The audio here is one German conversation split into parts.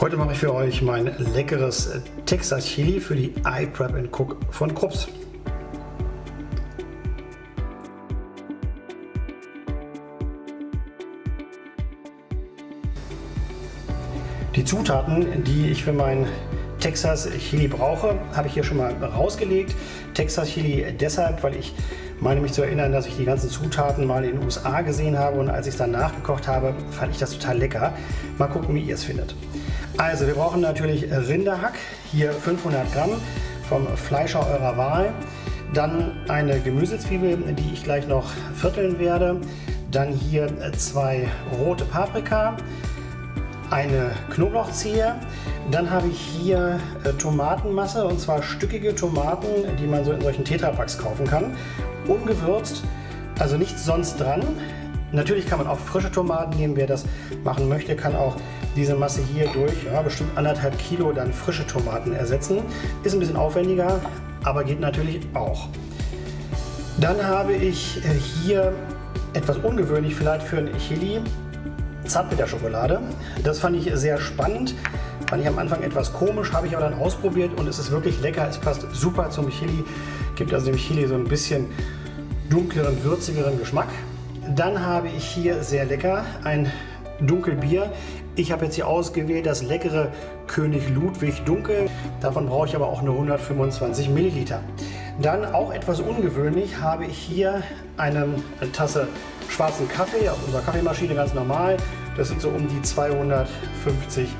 Heute mache ich für euch mein leckeres Texas Chili für die iPrep Cook von Krups. Die Zutaten, die ich für mein Texas Chili brauche, habe ich hier schon mal rausgelegt. Texas Chili deshalb, weil ich meine mich zu erinnern, dass ich die ganzen Zutaten mal in den USA gesehen habe und als ich es dann nachgekocht habe, fand ich das total lecker. Mal gucken, wie ihr es findet. Also wir brauchen natürlich Rinderhack, hier 500 Gramm vom Fleischer eurer Wahl. Dann eine Gemüsezwiebel, die ich gleich noch vierteln werde. Dann hier zwei rote Paprika, eine Knoblauchzehe. Dann habe ich hier äh, Tomatenmasse und zwar stückige Tomaten, die man so in solchen Tetrapacks kaufen kann. Ungewürzt, also nichts sonst dran. Natürlich kann man auch frische Tomaten nehmen. Wer das machen möchte, kann auch diese Masse hier durch ja, bestimmt anderthalb Kilo dann frische Tomaten ersetzen. Ist ein bisschen aufwendiger, aber geht natürlich auch. Dann habe ich äh, hier etwas ungewöhnlich vielleicht für ein Chili, Zartbitterschokolade. Das fand ich sehr spannend. Fand ich am Anfang etwas komisch, habe ich aber dann ausprobiert und es ist wirklich lecker. Es passt super zum Chili. Gibt also dem Chili so ein bisschen dunkleren, würzigeren Geschmack. Dann habe ich hier sehr lecker ein Dunkelbier. Ich habe jetzt hier ausgewählt das leckere König Ludwig Dunkel. Davon brauche ich aber auch nur 125 Milliliter. Dann auch etwas ungewöhnlich habe ich hier eine Tasse schwarzen Kaffee aus unserer Kaffeemaschine, ganz normal. Das sind so um die 250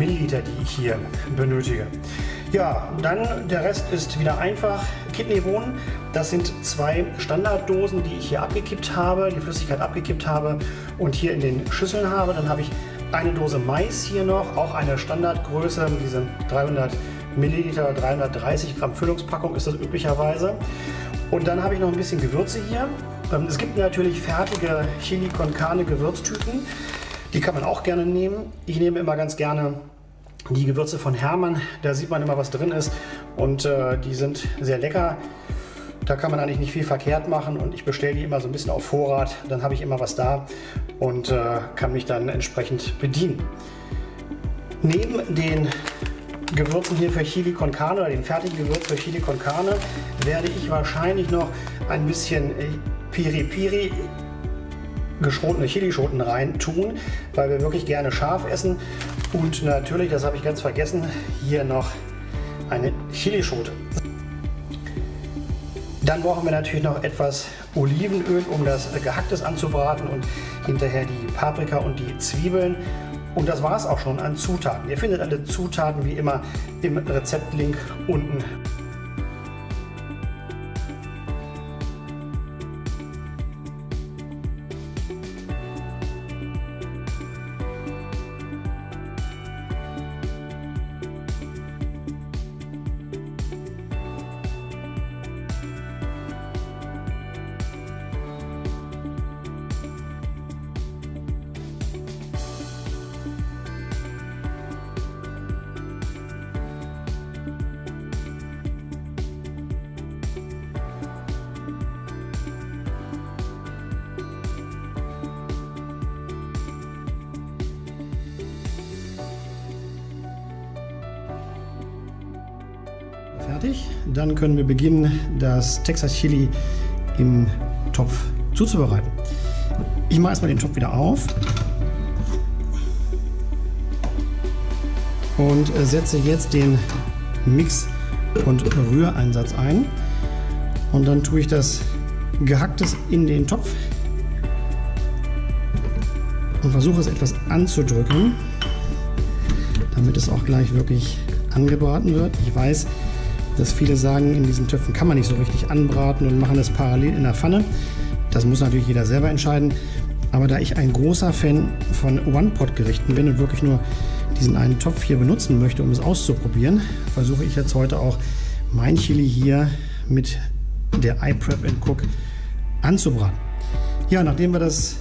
Milliliter, die ich hier benötige. Ja, dann der Rest ist wieder einfach. Kidneybohnen, das sind zwei Standarddosen, die ich hier abgekippt habe, die Flüssigkeit abgekippt habe und hier in den Schüsseln habe. Dann habe ich eine Dose Mais hier noch, auch eine Standardgröße, diese 300 Milliliter, 330 Gramm Füllungspackung ist das üblicherweise. Und dann habe ich noch ein bisschen Gewürze hier. Ähm, es gibt natürlich fertige Chili con Carne Gewürztüten. Die kann man auch gerne nehmen. Ich nehme immer ganz gerne die Gewürze von Hermann. Da sieht man immer, was drin ist. Und äh, die sind sehr lecker. Da kann man eigentlich nicht viel verkehrt machen und ich bestelle die immer so ein bisschen auf Vorrat. Dann habe ich immer was da und äh, kann mich dann entsprechend bedienen. Neben den Gewürzen hier für Chili con Carne oder den fertigen Gewürz für Chili con Carne werde ich wahrscheinlich noch ein bisschen äh, Piri Piri geschrotene Chilischoten rein tun, weil wir wirklich gerne scharf essen. Und natürlich, das habe ich ganz vergessen, hier noch eine Chilischote. Dann brauchen wir natürlich noch etwas Olivenöl, um das Gehacktes anzubraten und hinterher die Paprika und die Zwiebeln. Und das war es auch schon an Zutaten. Ihr findet alle Zutaten wie immer im Rezeptlink unten fertig. Dann können wir beginnen, das Texas Chili im Topf zuzubereiten. Ich mache erstmal den Topf wieder auf und setze jetzt den Mix- und Rühreinsatz ein. Und dann tue ich das Gehacktes in den Topf und versuche es etwas anzudrücken, damit es auch gleich wirklich angebraten wird. Ich weiß, dass viele sagen, in diesen Töpfen kann man nicht so richtig anbraten und machen das parallel in der Pfanne. Das muss natürlich jeder selber entscheiden. Aber da ich ein großer Fan von One-Pot-Gerichten bin und wirklich nur diesen einen Topf hier benutzen möchte, um es auszuprobieren, versuche ich jetzt heute auch mein Chili hier mit der iPrep Cook anzubraten. Ja, nachdem wir das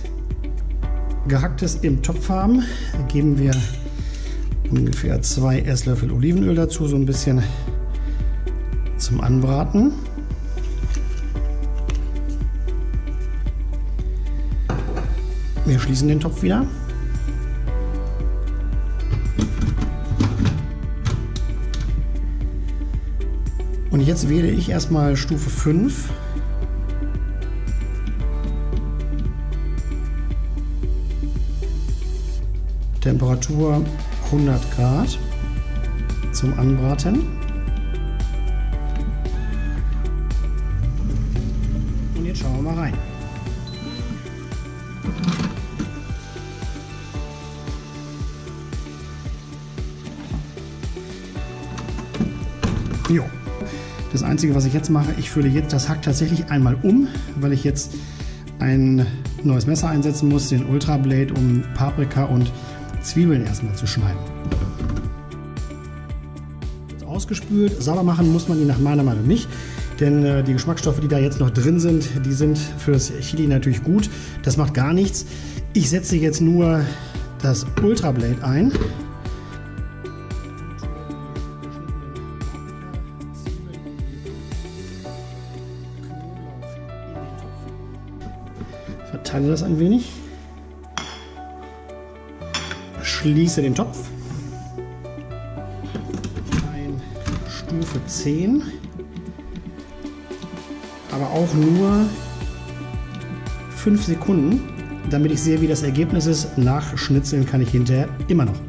Gehacktes im Topf haben, geben wir ungefähr zwei Esslöffel Olivenöl dazu, so ein bisschen zum Anbraten. Wir schließen den Topf wieder. Und jetzt wähle ich erstmal Stufe 5. Temperatur 100 Grad zum Anbraten. Jo. Das Einzige, was ich jetzt mache, ich fülle jetzt das Hack tatsächlich einmal um, weil ich jetzt ein neues Messer einsetzen muss, den Ultra Blade, um Paprika und Zwiebeln erstmal zu schneiden. Ausgespült, sauber machen muss man die nach meiner Meinung nicht, denn äh, die Geschmacksstoffe, die da jetzt noch drin sind, die sind für das Chili natürlich gut. Das macht gar nichts. Ich setze jetzt nur das Ultra Blade ein. Verteile das ein wenig schließe den Topf. Ein Stufe 10. Aber auch nur 5 Sekunden, damit ich sehe, wie das Ergebnis ist. Nachschnitzeln kann ich hinterher immer noch.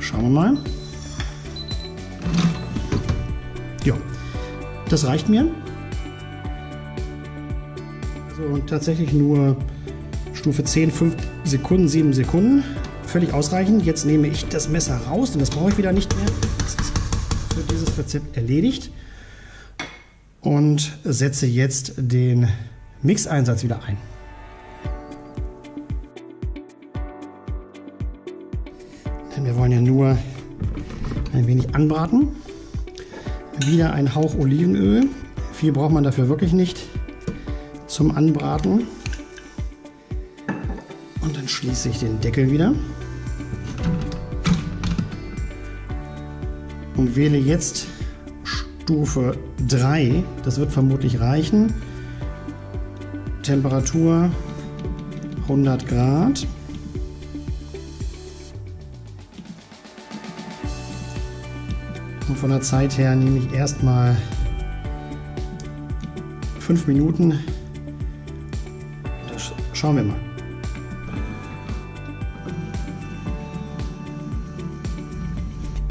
Schauen wir mal. Das reicht mir. So, tatsächlich nur Stufe 10, 5 Sekunden, 7 Sekunden. Völlig ausreichend. Jetzt nehme ich das Messer raus, denn das brauche ich wieder nicht mehr. Das ist für dieses Rezept erledigt. Und setze jetzt den Mixeinsatz wieder ein. Denn wir wollen ja nur ein wenig anbraten. Wieder ein Hauch Olivenöl. Viel braucht man dafür wirklich nicht zum Anbraten. Und dann schließe ich den Deckel wieder. Und wähle jetzt Stufe 3. Das wird vermutlich reichen. Temperatur 100 Grad. Und von der Zeit her nehme ich erstmal 5 Minuten Schauen wir mal.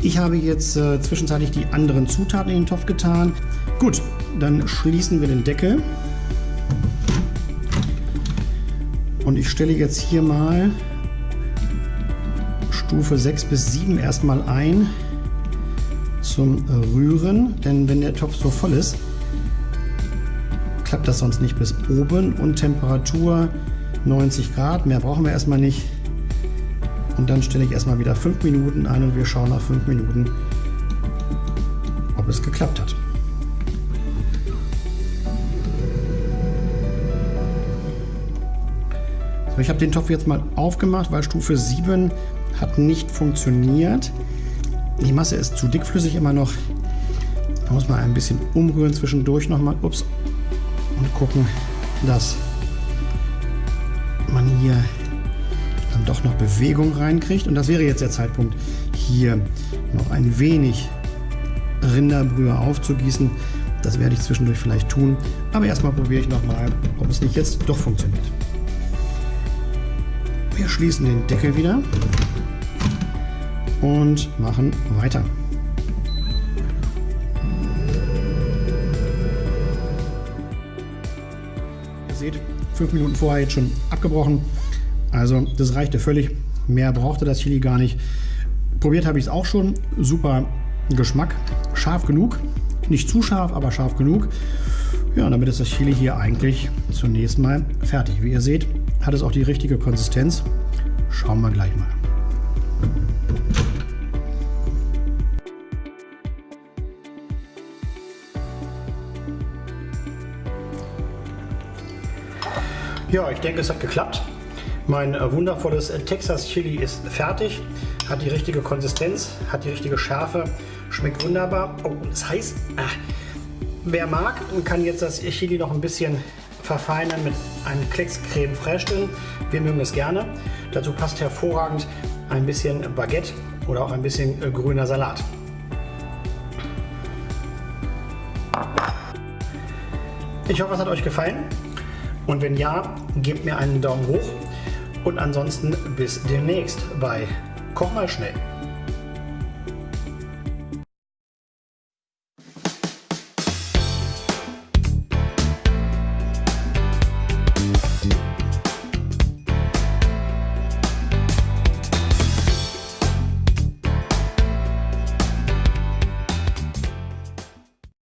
Ich habe jetzt äh, zwischenzeitlich die anderen Zutaten in den Topf getan. Gut, dann schließen wir den Deckel. Und ich stelle jetzt hier mal Stufe 6 bis 7 erstmal ein zum Rühren. Denn wenn der Topf so voll ist, klappt das sonst nicht bis oben. Und Temperatur 90 Grad, mehr brauchen wir erstmal nicht. Und dann stelle ich erstmal wieder 5 Minuten ein und wir schauen nach 5 Minuten, ob es geklappt hat. So, ich habe den Topf jetzt mal aufgemacht, weil Stufe 7 hat nicht funktioniert. Die Masse ist zu dickflüssig immer noch. Da muss man ein bisschen umrühren zwischendurch nochmal. Ups. Und gucken, dass man hier dann doch noch Bewegung reinkriegt. Und das wäre jetzt der Zeitpunkt, hier noch ein wenig Rinderbrühe aufzugießen. Das werde ich zwischendurch vielleicht tun. Aber erstmal probiere ich nochmal, ob es nicht jetzt doch funktioniert. Wir schließen den Deckel wieder und machen weiter. Ihr seht, fünf Minuten vorher jetzt schon abgebrochen. Also das reichte völlig. Mehr brauchte das Chili gar nicht. Probiert habe ich es auch schon. Super Geschmack. Scharf genug. Nicht zu scharf, aber scharf genug. Ja, damit ist das Chili hier eigentlich zunächst mal fertig. Wie ihr seht, hat es auch die richtige Konsistenz. Schauen wir gleich mal. Ja, ich denke, es hat geklappt. Mein äh, wundervolles äh, Texas Chili ist fertig, hat die richtige Konsistenz, hat die richtige Schärfe, schmeckt wunderbar. Oh, das heißt, äh, wer mag, kann jetzt das Chili noch ein bisschen verfeinern mit einem Klecks Creme Fraiche. Wir mögen es gerne. Dazu passt hervorragend ein bisschen Baguette oder auch ein bisschen äh, grüner Salat. Ich hoffe, es hat euch gefallen. Und wenn ja, gebt mir einen Daumen hoch. Und ansonsten bis demnächst bei Koch mal schnell.